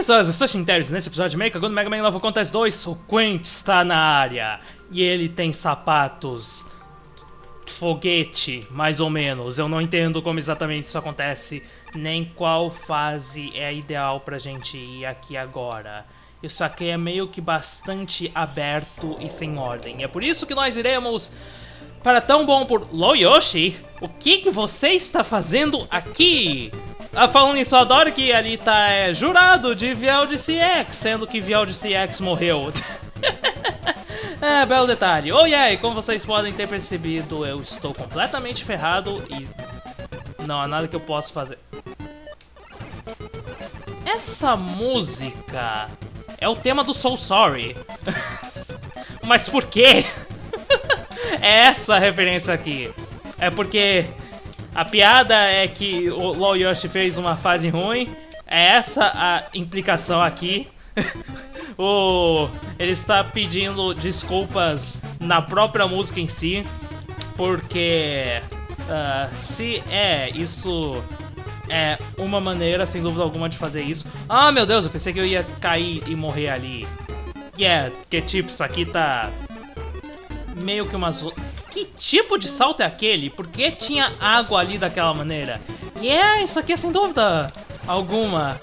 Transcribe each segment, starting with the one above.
pessoas, eu sou Shinteris. Nesse episódio de Mecha Gun Mega Man Level Contest 2, o Quint está na área. E ele tem sapatos foguete, mais ou menos. Eu não entendo como exatamente isso acontece, nem qual fase é ideal pra gente ir aqui agora. Isso aqui é meio que bastante aberto e sem ordem. É por isso que nós iremos para tão bom por Loyoshi. O que, que você está fazendo aqui? Ah, falando nisso, eu adoro que ali tá é, jurado de de CX, sendo que de CX morreu. é, belo detalhe. Oh yeah, e como vocês podem ter percebido, eu estou completamente ferrado e não há nada que eu possa fazer. Essa música é o tema do Soul Sorry. Mas por quê? é essa a referência aqui. É porque a piada é que o LoL Yoshi fez uma fase ruim. É essa a implicação aqui. o, ele está pedindo desculpas na própria música em si. Porque uh, se é isso é uma maneira, sem dúvida alguma, de fazer isso. Ah, meu Deus, eu pensei que eu ia cair e morrer ali. Yeah, que tipo, isso aqui tá meio que umas que tipo de salto é aquele? Por que tinha água ali daquela maneira? E yeah, é, isso aqui é sem dúvida alguma.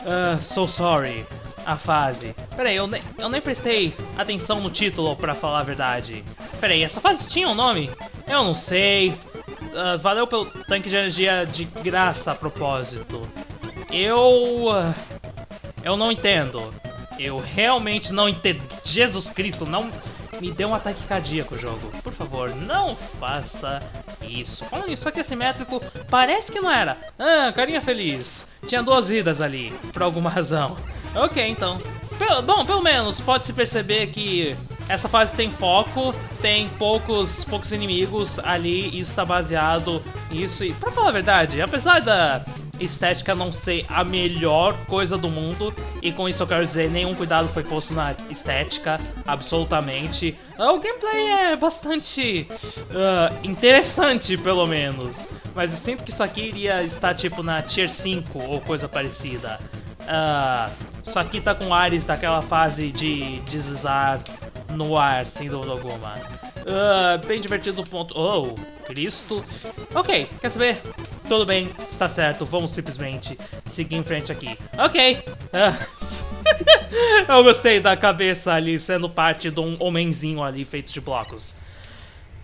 Uh, so sorry. A fase. Peraí, eu, ne eu nem prestei atenção no título, pra falar a verdade. Peraí, essa fase tinha um nome? Eu não sei. Uh, valeu pelo tanque de energia de graça a propósito. Eu... Uh, eu não entendo. Eu realmente não entendo. Jesus Cristo, não me deu um ataque cardíaco jogo. Por favor, não faça isso. Falando nisso, aqui é simétrico, parece que não era. Ah, carinha feliz. Tinha duas vidas ali, por alguma razão. Ok, então. Pelo, bom, pelo menos pode-se perceber que essa fase tem foco, tem poucos, poucos inimigos ali, isso está baseado nisso. E, pra falar a verdade, apesar da estética não ser a melhor coisa do mundo, e com isso eu quero dizer, nenhum cuidado foi posto na estética, absolutamente. O gameplay é bastante uh, interessante, pelo menos. Mas eu sinto que isso aqui iria estar tipo na Tier 5 ou coisa parecida. Uh, isso aqui tá com ares daquela fase de deslizar no ar, sem dúvida alguma. Uh, bem divertido ponto... Oh, Cristo. Ok, quer saber? Tudo bem, está certo, vamos simplesmente seguir em frente aqui. Ok. Uh, eu gostei da cabeça ali sendo parte de um homenzinho ali feito de blocos.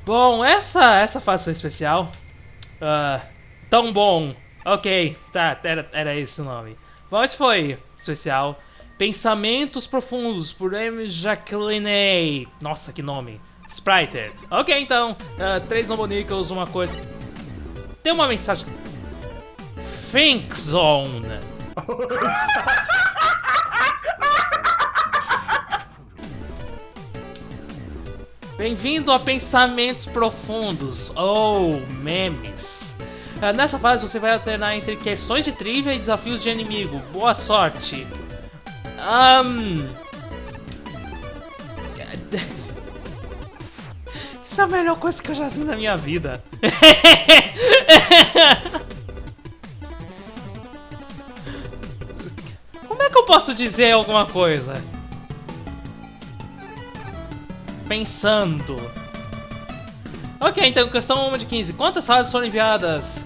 Bom, essa, essa fase foi especial. Uh, tão bom. Ok, tá, era, era esse o nome. Bom, esse foi especial. Pensamentos Profundos, por M. Jacqueline. Nossa, que nome. Spriter. Ok, então, uh, três Nobonicles, uma coisa... Tem uma mensagem... Think Zone. Bem-vindo a Pensamentos Profundos, ou oh, memes. Uh, nessa fase você vai alternar entre questões de trivia e desafios de inimigo. Boa sorte. Um... Isso é a melhor coisa que eu já vi na minha vida. Como é que eu posso dizer alguma coisa? Pensando. Ok, então questão 1 de 15. Quantas fases foram enviadas?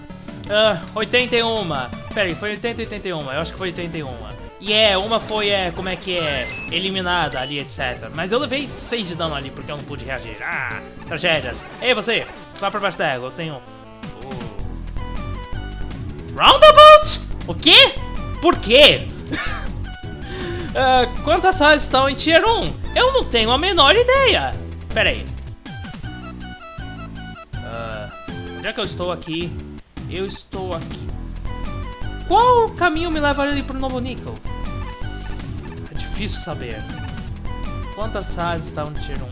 Uh, 81. Peraí, foi 80 ou 81? Eu acho que foi 81. E é, uma foi, é, como é que é, eliminada ali, etc. Mas eu levei 6 de dano ali porque eu não pude reagir. Ah, tragédias. Ei, você, vá pra baixo da água, eu tenho... Uh... Roundabout? O quê? Por quê? uh, quantas salas estão em Tier 1? Eu não tenho a menor ideia. Pera aí. Uh, já que eu estou aqui, eu estou aqui. Qual caminho me levaria para o Novo Nickel? difícil saber. Quantas fases estavam no Tier 1?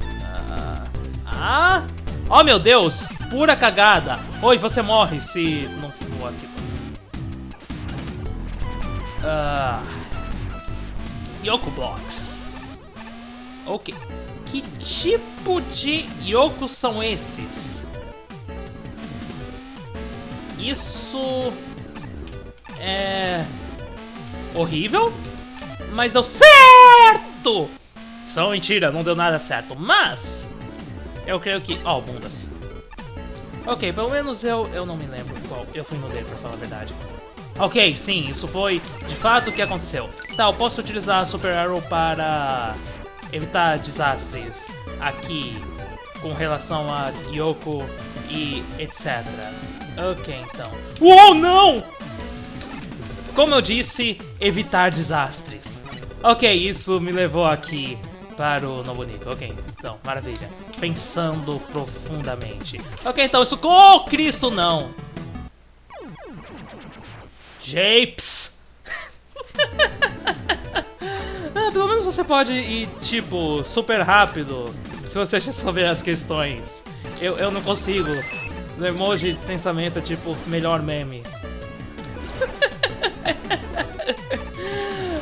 Ah, ah! Oh, meu Deus! Pura cagada! Oi, você morre se não for aqui. Ah... Yoko Blocks. Ok. Que tipo de Yokos são esses? Isso... É... Horrível? mas deu certo! Só mentira, não deu nada certo, mas... Eu creio que... Ó, oh, bundas. Ok, pelo menos eu, eu não me lembro qual. Eu fui no dele, pra falar a verdade. Ok, sim, isso foi de fato o que aconteceu. Tá, eu posso utilizar a Super Arrow para evitar desastres aqui com relação a Yoko e etc. Ok, então. Uou, não! Como eu disse, evitar desastres. Ok, isso me levou aqui para o Novo Nível. Ok, então, maravilha. Pensando profundamente. Ok, então isso... Oh, Cristo, não! Japes! ah, pelo menos você pode ir, tipo, super rápido se você resolver as questões. Eu, eu não consigo. O emoji de pensamento é tipo, melhor meme.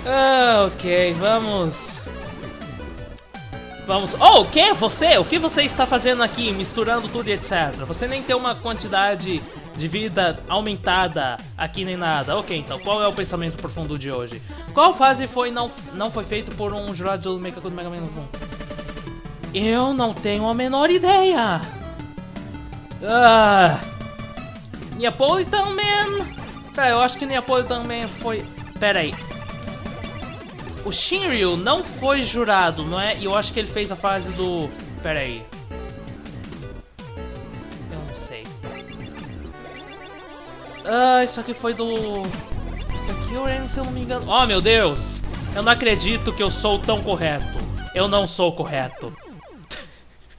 Ah, ok, vamos... Vamos... Oh, o que? Você? O que você está fazendo aqui, misturando tudo e etc? Você nem tem uma quantidade de vida aumentada aqui nem nada. Ok, então, qual é o pensamento profundo de hoje? Qual fase foi não, não foi feito por um jurado do Mecha Mega Man 1? Eu não tenho a menor ideia! Ah... Neapolitan Man... Eu acho que Neapolitan Man foi... Pera aí. O Shinryu não foi jurado, não é? E eu acho que ele fez a fase do... Pera aí. Ah, isso aqui foi do... Isso aqui eu se eu não me engano... Oh, meu Deus! Eu não acredito que eu sou tão correto. Eu não sou correto.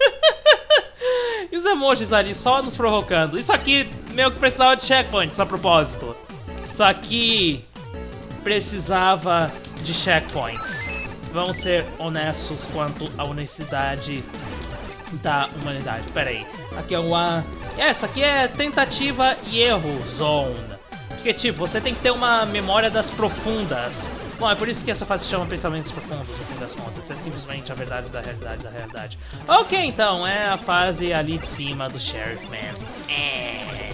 e os emojis ali só nos provocando. Isso aqui meio que precisava de checkpoints a propósito. Isso aqui precisava de checkpoints. Vamos ser honestos quanto à honestidade da humanidade. Pera aí. Aqui é uma... É, isso aqui é tentativa e erro zone. Porque, tipo, você tem que ter uma memória das profundas. Bom, é por isso que essa fase se chama Pensamentos Profundos, no fim das contas. É simplesmente a verdade da realidade da realidade. Ok, então, é a fase ali de cima do Sheriff Man. É...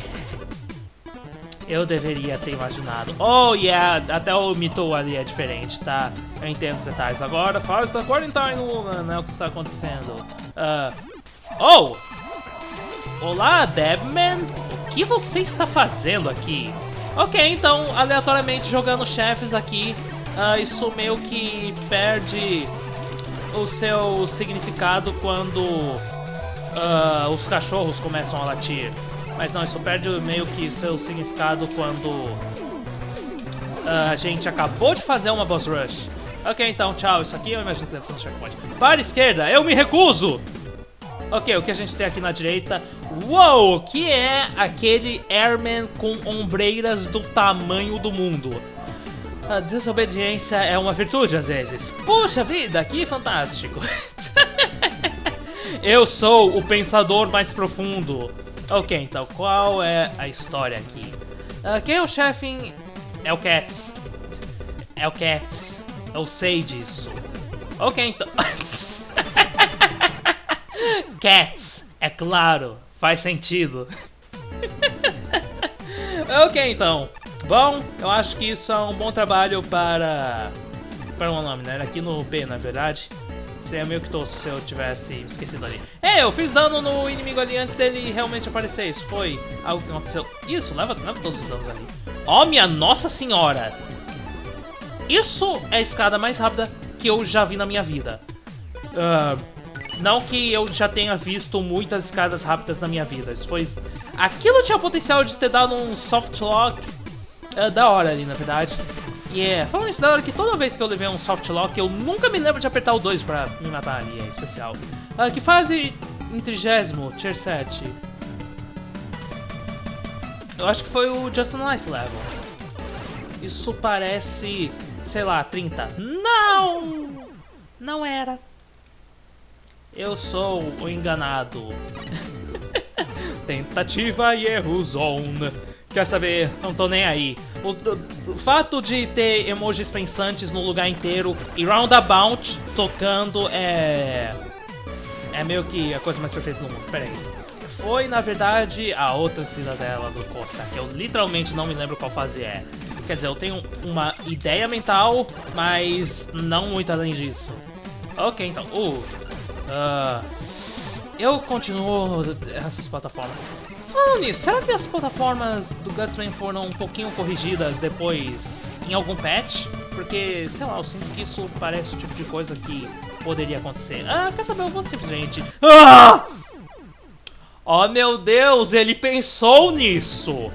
Eu deveria ter imaginado. Oh, yeah, até o Mito ali é diferente, tá? Eu entendo os detalhes. Agora, fase da Quarantine Woman, né? O que está acontecendo. Uh... Oh! Olá, Debman! O que você está fazendo aqui? Ok, então, aleatoriamente jogando chefes aqui, uh, isso meio que perde o seu significado quando uh, os cachorros começam a latir. Mas não, isso perde meio que seu significado quando uh, a gente acabou de fazer uma boss rush. Ok, então, tchau. Isso aqui eu imagino que deve ser um checkpoint. Para a esquerda, eu me recuso! Ok, o que a gente tem aqui na direita? Uou, que é aquele Airman com ombreiras do tamanho do mundo. A desobediência é uma virtude às vezes. Puxa vida, que fantástico. Eu sou o pensador mais profundo. Ok, então qual é a história aqui? Uh, quem é o chefe? É o Cats. É o Cats. Eu sei disso. Ok, então... Cats, é claro, faz sentido. ok, então. Bom, eu acho que isso é um bom trabalho para... Para um nome, né? Aqui no B, na verdade. Seria meio que tosco se eu tivesse esquecido ali. É, eu fiz dano no inimigo ali antes dele realmente aparecer. Isso foi algo que aconteceu. Isso, leva, leva todos os danos ali. Oh, minha nossa senhora! Isso é a escada mais rápida que eu já vi na minha vida. Uh, não que eu já tenha visto muitas escadas rápidas na minha vida. Isso foi... Aquilo tinha potencial de ter dado um soft lock uh, da hora ali, na verdade. É, falando isso da hora que toda vez que eu levei um soft lock, eu nunca me lembro de apertar o 2 pra me matar ali, é especial. Uh, que fase em trigésimo, tier 7? Eu acho que foi o Just Nice Level. Isso parece, sei lá, 30. Não! Não era. Eu sou o enganado. Tentativa e erro zone. Quer saber? Não tô nem aí. O, o, o, fato de ter emojis pensantes no lugar inteiro e roundabout tocando é... É meio que a coisa mais perfeita do mundo. Pera aí. Foi, na verdade, a outra cidadela do Corsa, que eu literalmente não me lembro qual fase é. Quer dizer, eu tenho uma ideia mental, mas não muito além disso. Ok, então. Uh, uh, eu continuo essas plataformas. Falando nisso, será que as plataformas do Gutsman foram um pouquinho corrigidas depois em algum patch? Porque, sei lá, eu sinto que isso parece o tipo de coisa que poderia acontecer. Ah, quer saber? Eu vou simplesmente... Ah! Oh, meu Deus, ele pensou nisso!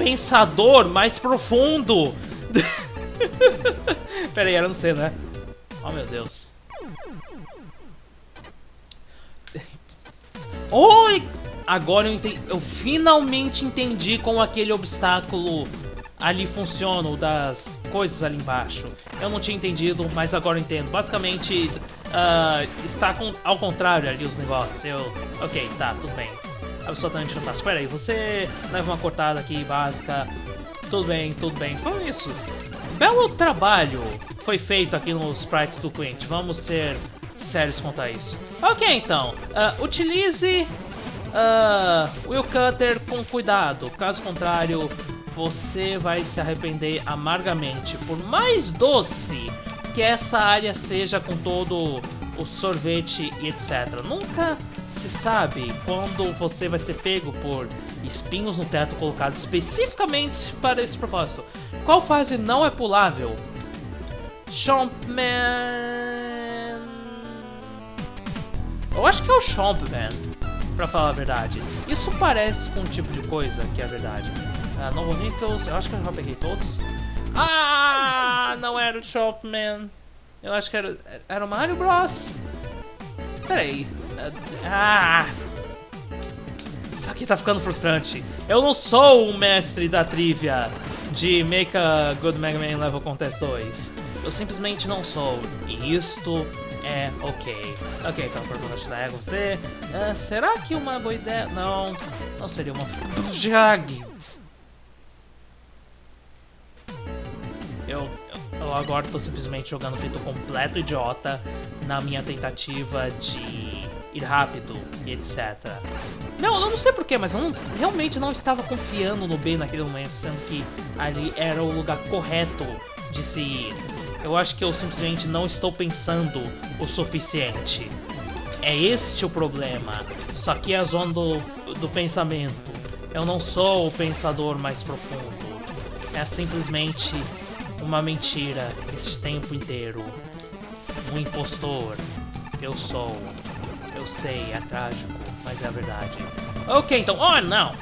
pensador mais profundo. Pera aí, era não sei, né? Oh, meu Deus. Oi! Agora eu, entendi, eu finalmente entendi como aquele obstáculo ali funciona, das coisas ali embaixo. Eu não tinha entendido, mas agora eu entendo. Basicamente, uh, está com, ao contrário ali os negócios. Eu... Ok, tá, tudo bem absolutamente fantástico. Pera aí, você leva uma cortada aqui básica. Tudo bem, tudo bem. Falando isso, belo trabalho foi feito aqui nos sprites do Quint. Vamos ser sérios quanto a isso. Ok, então. Uh, utilize uh, Will Cutter com cuidado. Caso contrário, você vai se arrepender amargamente. Por mais doce que essa área seja com todo o sorvete e etc. Nunca se sabe quando você vai ser pego por espinhos no teto colocados especificamente para esse propósito. Qual fase não é pulável? Chompman... Eu acho que é o Chompman, pra falar a verdade. Isso parece com um tipo de coisa que é verdade. Uh, Novo Nickels, eu acho que eu já peguei todos. Ah, não era o Chompman. Eu acho que era, era o Mario Bros. Peraí. Ah! Isso aqui tá ficando frustrante. Eu não sou o mestre da trivia de Make a Good Mega Man Level Contest 2. Eu simplesmente não sou. E isto é ok. Ok, então pergunta da é você. Uh, será que uma boa ideia... Não, não seria uma... Jag. Eu, eu agora tô simplesmente jogando feito completo idiota na minha tentativa de ir rápido e etc. Não, eu não sei porquê, mas eu não, realmente não estava confiando no B naquele momento, sendo que ali era o lugar correto de se ir. Eu acho que eu simplesmente não estou pensando o suficiente. É este o problema. Isso aqui é a zona do, do pensamento. Eu não sou o pensador mais profundo. É simplesmente uma mentira este tempo inteiro. Um impostor. Eu sou. Eu sei, é trágico, mas é a verdade. Ok, então... Oh, não!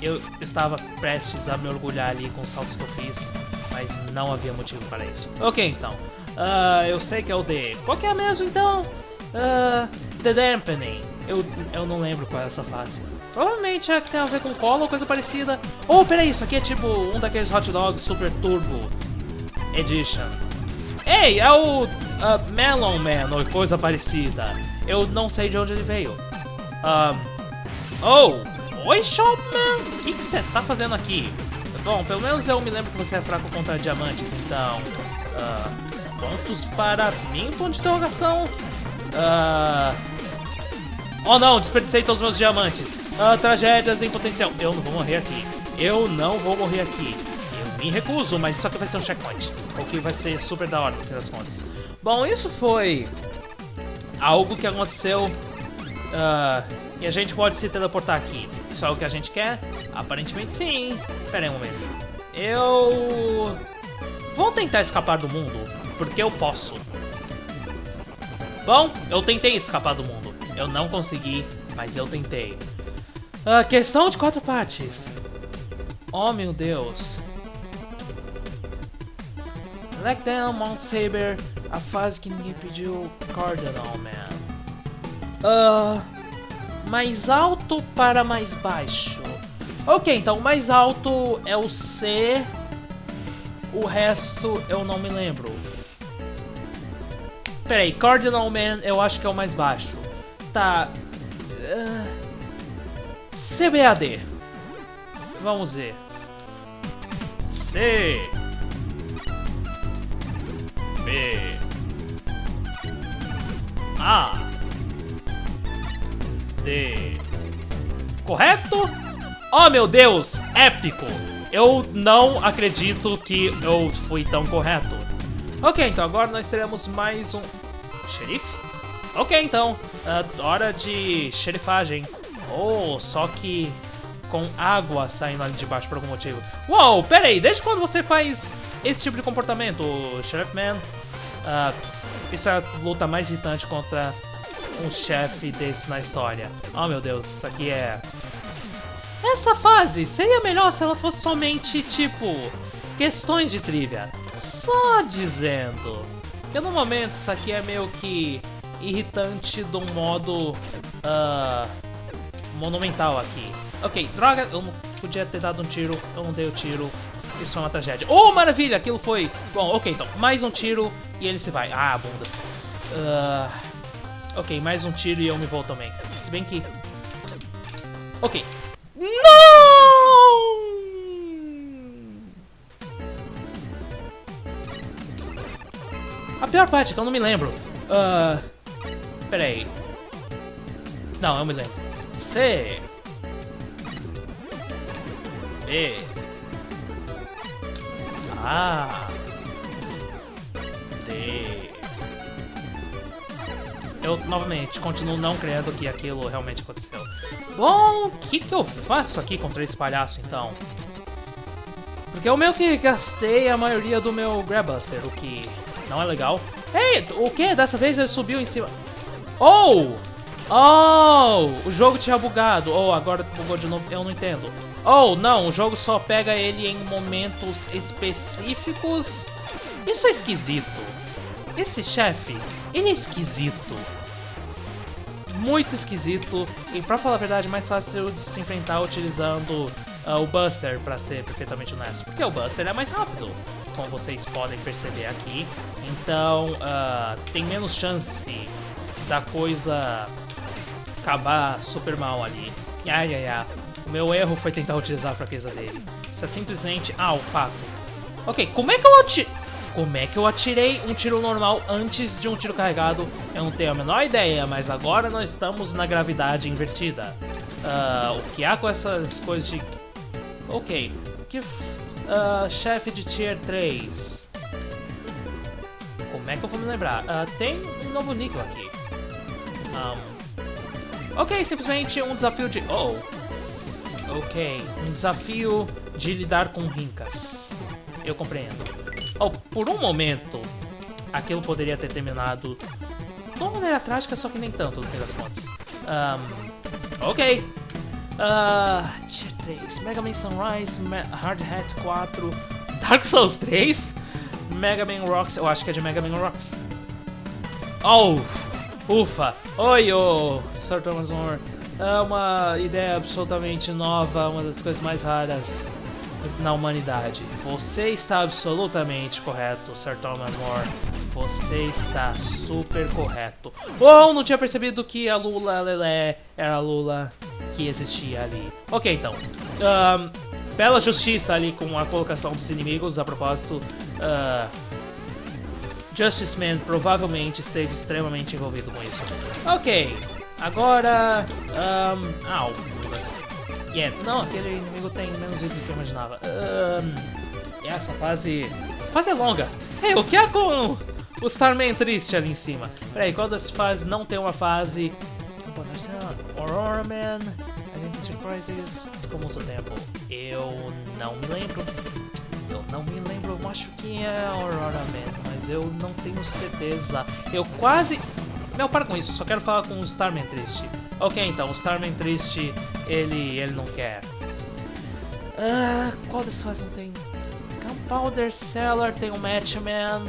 Eu estava prestes a me orgulhar ali com os saltos que eu fiz, mas não havia motivo para isso. Ok, então. Uh, eu sei que é o D. Qual que é mesmo, então? Uh, the Dampening. Eu, eu não lembro qual é essa fase. Provavelmente é que tem a ver com cola ou coisa parecida. Oh, peraí, isso aqui é tipo um daqueles hot dogs Super Turbo Edition. Ei, é o uh, Melon Man ou coisa parecida. Eu não sei de onde ele veio. Um, oh, oi Shopman, o que você tá fazendo aqui? Bom, pelo menos eu me lembro que você é fraco contra diamantes, então... Uh, pontos para mim, ponto de interrogação? Uh, oh não, desperdicei todos os meus diamantes. Uh, tragédias em potencial. Eu não vou morrer aqui. Eu não vou morrer aqui. Eu me recuso, mas isso aqui vai ser um checkpoint. O que vai ser super da hora, no fim das contas. Bom, isso foi algo que aconteceu uh, e a gente pode se teleportar aqui. Isso é o que a gente quer? Aparentemente sim. Espera aí um momento. Eu... Vou tentar escapar do mundo, porque eu posso. Bom, eu tentei escapar do mundo. Eu não consegui, mas eu tentei. Uh, questão de quatro partes. Oh, meu Deus. Blackdown, Mount Saber, a fase que ninguém pediu, Cardinal Man. Uh, mais alto para mais baixo. Ok, então o mais alto é o C, o resto eu não me lembro. Peraí, Cardinal Man eu acho que é o mais baixo. Tá. Uh, CBAD. Vamos ver. C. B A D Correto? Oh meu Deus, épico! Eu não acredito que eu fui tão correto. Ok, então agora nós teremos mais um... Xerife? Ok, então. Uh, hora de xerifagem. Oh, só que com água saindo ali de baixo por algum motivo. Uou, pera aí, desde quando você faz esse tipo de comportamento, Sheriff Man? Uh, isso é a luta mais irritante contra um chefe desse na história. Oh meu Deus, isso aqui é... Essa fase seria melhor se ela fosse somente, tipo, questões de trivia. Só dizendo. Porque no momento isso aqui é meio que irritante um modo uh, monumental aqui. Ok, droga, eu não podia ter dado um tiro, eu não dei o tiro. Isso é uma tragédia. Oh, maravilha, aquilo foi... Bom, ok, então, mais um tiro e ele se vai. Ah, bundas. Uh... Ok, mais um tiro e eu me vou também. Se bem que... Ok. Não! A pior parte é que eu não me lembro. Uh... Pera aí. Não, eu me lembro. C... B. A. D. Eu, novamente, continuo não crendo que aquilo realmente aconteceu. Bom, o que, que eu faço aqui contra esse palhaço, então? Porque eu meio que gastei a maioria do meu Grabbuster, o que não é legal. Ei, o que? Dessa vez ele subiu em cima... Oh! Oh! O jogo tinha bugado. Oh, agora bugou de novo. Eu não entendo. Oh, não, o jogo só pega ele em momentos específicos. Isso é esquisito. Esse chefe, ele é esquisito. Muito esquisito. E pra falar a verdade, mais fácil de se enfrentar utilizando uh, o Buster, pra ser perfeitamente honesto. Porque o Buster é mais rápido, como vocês podem perceber aqui. Então, uh, tem menos chance da coisa acabar super mal ali. Ai, ai, ai. O meu erro foi tentar utilizar a fraqueza dele. Isso é simplesmente... Ah, o fato. Ok, como é que eu. Como é que eu atirei um tiro normal antes de um tiro carregado? Eu não tenho a menor ideia, mas agora nós estamos na gravidade invertida. Uh, o que há com essas coisas de... Ok. Que... Uh, chefe de Tier 3. Como é que eu vou me lembrar? Uh, tem um novo níquel aqui. Um, ok, simplesmente um desafio de... Oh, Ok, um desafio de lidar com rincas. Eu compreendo. Oh, por um momento, aquilo poderia ter terminado de uma maneira trágica, só que nem tanto, no fim das contas. Um, ok. Uh, Tier 3, Mega Man Sunrise, Ma Hard Hat 4, Dark Souls 3, Mega Man Rocks, eu acho que é de Mega Man Rocks. Oh, ufa. Oi, oh, Sr. Thomas Moore é uma ideia absolutamente nova, uma das coisas mais raras na humanidade. Você está absolutamente correto, Sir Thomas More. Você está super correto. Ou não tinha percebido que a Lula Lelé era a Lula que existia ali. Ok, então. Um, bela justiça ali com a colocação dos inimigos, a propósito. Uh, Justice Man provavelmente esteve extremamente envolvido com isso. Ok, Agora... Um, au, Yeah, não, aquele inimigo tem menos vida do que eu imaginava. Um, essa fase... Essa fase é longa. Ei, o que é com o Starman triste ali em cima? Peraí, qual das fases não tem uma fase... Aurora Man, Identity Crisis, como o tempo? Eu não me lembro. Eu não me lembro, eu acho que é Aurora Man, mas eu não tenho certeza. Eu quase... Não, para com isso, eu só quero falar com o Starman triste. Ok, então, o Starman triste, ele, ele não quer. Ah, qual dessas fases não tem? Gunpowder Cellar, tem o Matchman.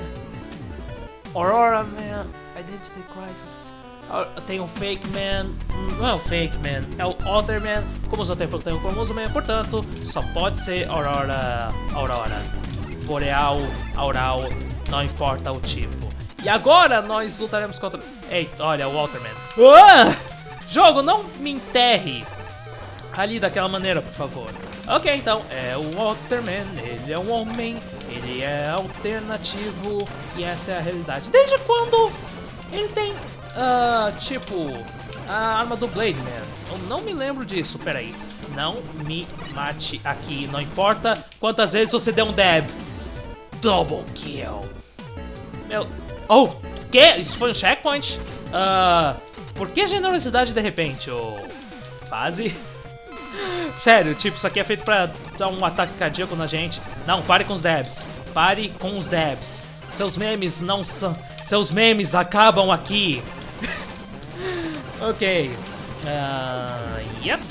Aurora Man, Identity Crisis. Ah, tem o Fake Man, não é o Fake Man, é o Other Man. Como o tempo tem o Formoso Man, portanto, só pode ser Aurora, Aurora. Boreal, Aural, não importa o tipo. E agora nós lutaremos contra... Eita, olha, o Walterman. Ah! Jogo, não me enterre ali daquela maneira, por favor. Ok, então, é o Walterman, ele é um homem, ele é alternativo e essa é a realidade. Desde quando ele tem, uh, tipo, a arma do Blade Man? Eu não me lembro disso, peraí. Não me mate aqui. Não importa quantas vezes você der um dab. Double kill. Meu... Oh, que? Isso foi um checkpoint? Uh, por que generosidade de repente? Oh, fase? Sério, tipo, isso aqui é feito pra dar um ataque cardíaco na gente. Não, pare com os dabs. Pare com os dabs. Seus memes não são... Seus memes acabam aqui. ok. Uh, yep.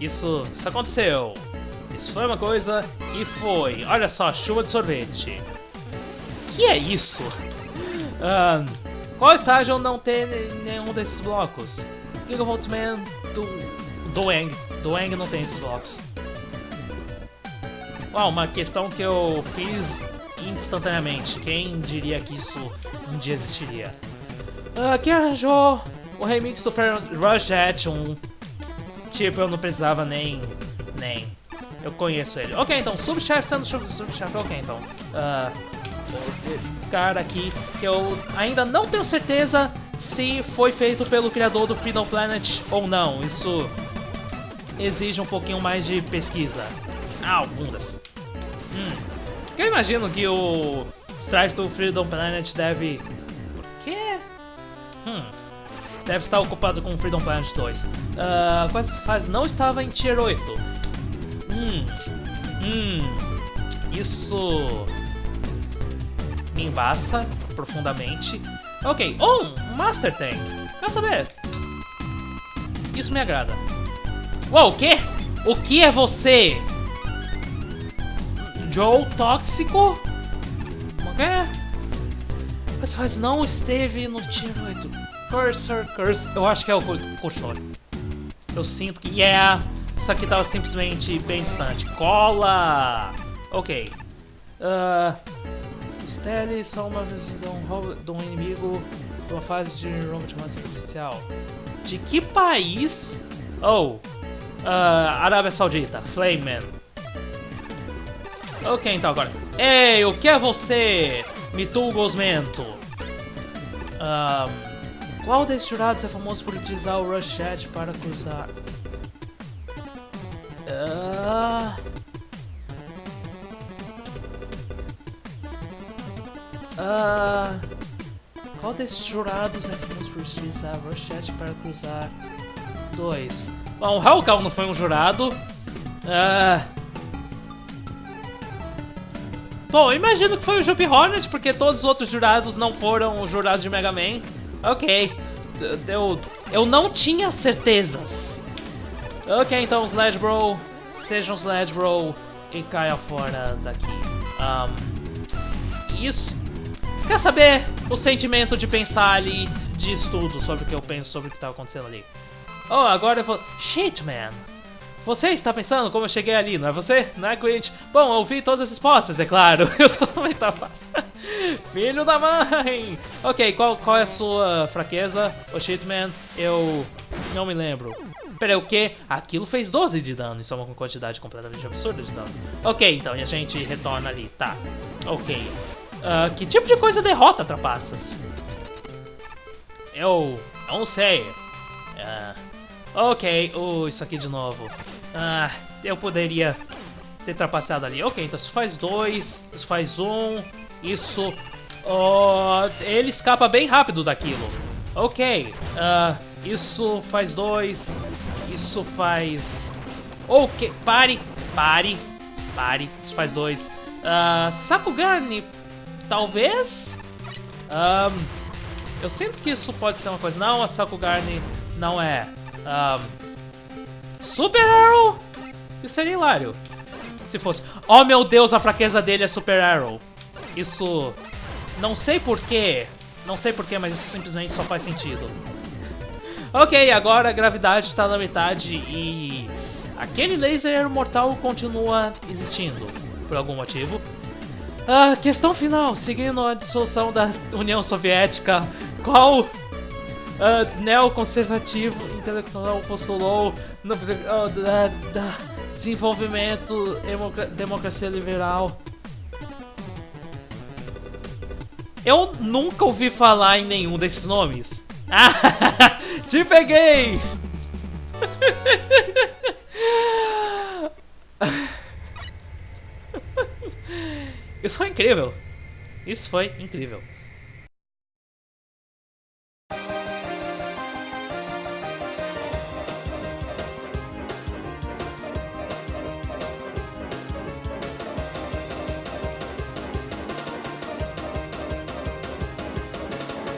Isso, isso aconteceu. Isso foi uma coisa que foi. Olha só, chuva de sorvete. Que é isso? Uh, qual estágio não tem nenhum desses blocos? Gigavolt Man do Doeng. Doeng não tem esses blocos. Uau, uma questão que eu fiz instantaneamente. Quem diria que isso um dia existiria? Uh, quem arranjou o remix do Rush Hat 1? Tipo, eu não precisava nem... nem... Eu conheço ele. Ok, então, subchefe sendo subchefe. Ok, então. Uh, cara aqui que eu ainda não tenho certeza se foi feito pelo criador do Freedom Planet ou não. Isso exige um pouquinho mais de pesquisa. Ah, bundas. Hum. Eu imagino que o Strife do Freedom Planet deve... Por quê? Hum. Deve estar ocupado com Freedom Planet 2. Uh, quase faz não estava em Tier 8. Hum. Hum. Isso embaça profundamente. Ok, oh, um Master Tank. Quer saber? Isso me agrada. Uou, o quê? O que é você? Joe Tóxico? O quê? Você faz não esteve no 8. Cursor, Cursor. Eu acho que é o Cursor. Eu sinto que... Yeah! Isso aqui tava simplesmente bem distante. Cola! Ok. Uh, Tele só uma vez de um, de um inimigo uma fase de Robot Master Oficial. De que país? Oh, uh, Arábia Saudita, Flameman. Ok, então agora. Ei, o que é você, Mitu Gosmento? Um, qual desses jurados é famoso por utilizar o Rush Chat para cruzar? Uh... Uh, qual desses jurados é famoso por utilizar Rochette para cruzar? Dois. Bom, o Hellcow não foi um jurado. Uh, bom, imagino que foi o Jumpy Hornet, porque todos os outros jurados não foram os jurados de Mega Man. Ok. Eu, eu não tinha certezas. Ok, então Sledge Bro, seja um Sledge Bro e caia fora daqui. Um, isso Quer saber o sentimento de pensar ali, de estudo sobre o que eu penso sobre o que estava acontecendo ali? Oh, agora eu vou... Shit, man! Você está pensando como eu cheguei ali, não é você? Não é, Quint? Bom, eu vi todas as respostas, é claro. Eu só também tá. Filho da mãe! Ok, qual, qual é a sua fraqueza? O oh, shit, man, eu não me lembro. Peraí, o quê? Aquilo fez 12 de dano, isso é uma quantidade completamente absurda de dano. Ok, então, e a gente retorna ali, tá. Ok. Uh, que tipo de coisa derrota trapaças? Eu não sei. Uh, ok, uh, isso aqui de novo. Uh, eu poderia ter trapaceado ali. Ok, então isso faz dois, isso faz um, isso... Oh, ele escapa bem rápido daquilo. Ok, uh, isso faz dois, isso faz... Ok, pare, pare, pare, isso faz dois. Uh, Talvez... Um, eu sinto que isso pode ser uma coisa. Não, a Sakugarni não é. Um, Super Arrow? Isso seria hilário. Se fosse... Oh, meu Deus, a fraqueza dele é Super Arrow. Isso... Não sei porquê. Não sei porquê, mas isso simplesmente só faz sentido. Ok, agora a gravidade está na metade e... Aquele laser mortal continua existindo, por algum motivo. Ah, questão final. Seguindo a dissolução da União Soviética, qual uh, neoconservativo intelectual postulou no uh, da, da desenvolvimento democracia liberal? Eu nunca ouvi falar em nenhum desses nomes. Ah, te peguei! Isso foi incrível. Isso foi incrível.